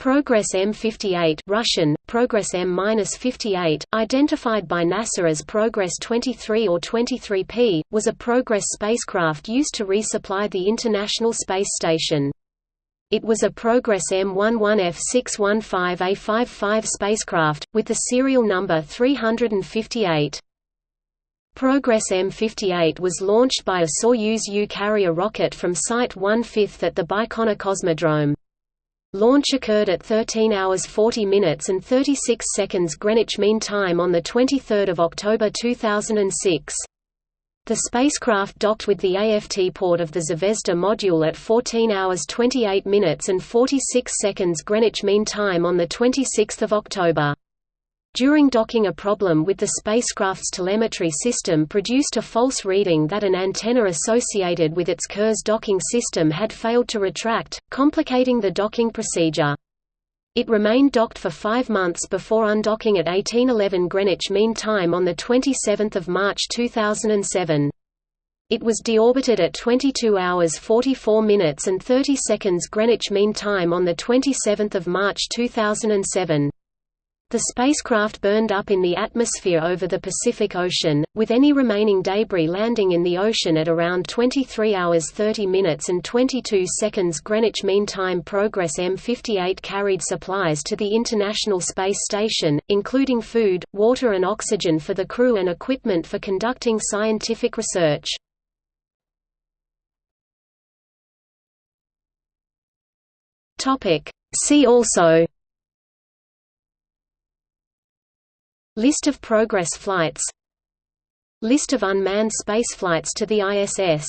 Progress M58 Russian, Progress M-58, identified by NASA as Progress 23 or 23P, was a Progress spacecraft used to resupply the International Space Station. It was a Progress M11F615A55 spacecraft, with the serial number 358. Progress M58 was launched by a Soyuz U carrier rocket from Site 1/5 at the Baikonur Cosmodrome. Launch occurred at 13 hours 40 minutes and 36 seconds Greenwich Mean Time on 23 October 2006. The spacecraft docked with the AFT port of the Zvezda module at 14 hours 28 minutes and 46 seconds Greenwich Mean Time on 26 October. During docking a problem with the spacecraft's telemetry system produced a false reading that an antenna associated with its Kurs docking system had failed to retract, complicating the docking procedure. It remained docked for five months before undocking at 1811 Greenwich Mean Time on 27 March 2007. It was deorbited at 22 hours 44 minutes and 30 seconds Greenwich Mean Time on 27 March 2007. The spacecraft burned up in the atmosphere over the Pacific Ocean, with any remaining debris landing in the ocean at around 23 hours 30 minutes and 22 seconds Greenwich Mean Time. Progress M58 carried supplies to the International Space Station, including food, water and oxygen for the crew and equipment for conducting scientific research. See also List of Progress flights. List of unmanned spaceflights to the ISS